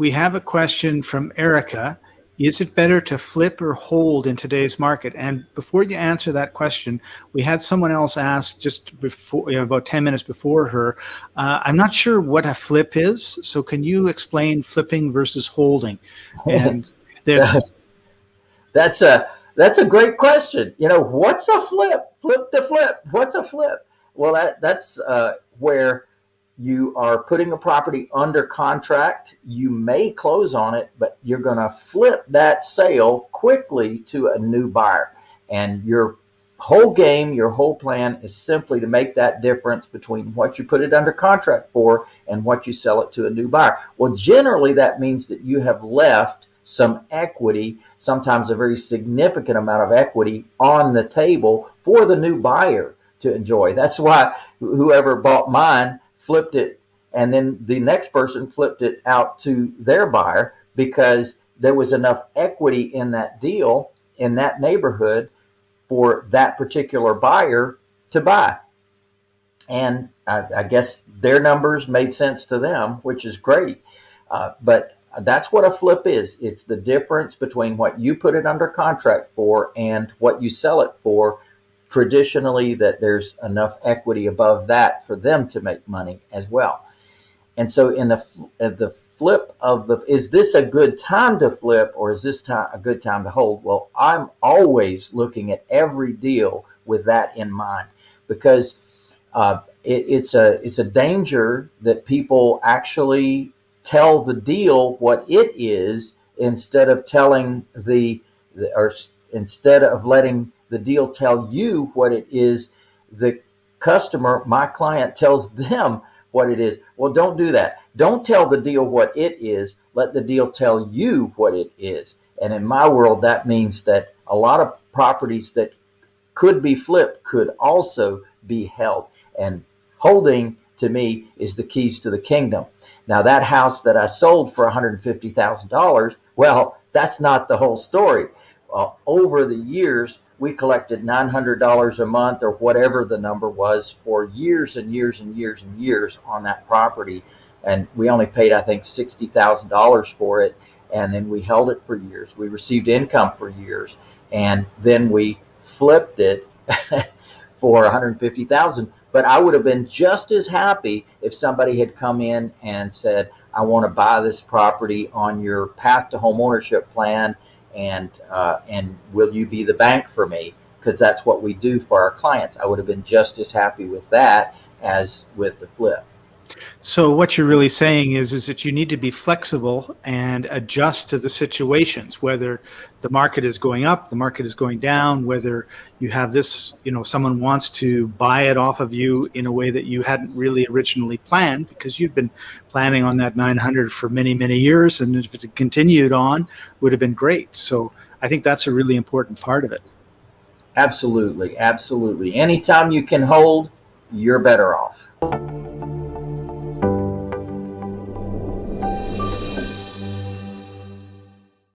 we have a question from Erica. Is it better to flip or hold in today's market? And before you answer that question, we had someone else ask just before, you know, about 10 minutes before her. Uh, I'm not sure what a flip is. So can you explain flipping versus holding? And there's that's a that's a great question. You know, what's a flip? Flip to flip. What's a flip? Well, that that's uh, where you are putting a property under contract. You may close on it, but you're going to flip that sale quickly to a new buyer. And your whole game, your whole plan is simply to make that difference between what you put it under contract for and what you sell it to a new buyer. Well, generally that means that you have left some equity, sometimes a very significant amount of equity on the table for the new buyer to enjoy. That's why whoever bought mine flipped it, and then the next person flipped it out to their buyer because there was enough equity in that deal in that neighborhood for that particular buyer to buy. And I, I guess their numbers made sense to them, which is great. Uh, but that's what a flip is. It's the difference between what you put it under contract for and what you sell it for traditionally that there's enough equity above that for them to make money as well. And so in the the flip of the is this a good time to flip or is this time a good time to hold? Well, I'm always looking at every deal with that in mind because uh, it, it's a it's a danger that people actually tell the deal what it is instead of telling the, the or instead of letting the deal tell you what it is. The customer, my client tells them what it is. Well, don't do that. Don't tell the deal what it is. Let the deal tell you what it is. And in my world, that means that a lot of properties that could be flipped could also be held. And holding to me is the keys to the kingdom. Now that house that I sold for $150,000, well, that's not the whole story. Uh, over the years, we collected $900 a month or whatever the number was for years and years and years and years on that property. And we only paid, I think, $60,000 for it. And then we held it for years. We received income for years. And then we flipped it for $150,000. But I would have been just as happy if somebody had come in and said, I want to buy this property on your path to home ownership plan and uh, and will you be the bank for me? Because that's what we do for our clients. I would have been just as happy with that as with the flip. So what you're really saying is, is that you need to be flexible and adjust to the situations, whether the market is going up, the market is going down, whether you have this, you know, someone wants to buy it off of you in a way that you hadn't really originally planned because you'd been planning on that 900 for many, many years. And if it continued on, would have been great. So I think that's a really important part of it. Absolutely. Absolutely. Anytime you can hold, you're better off.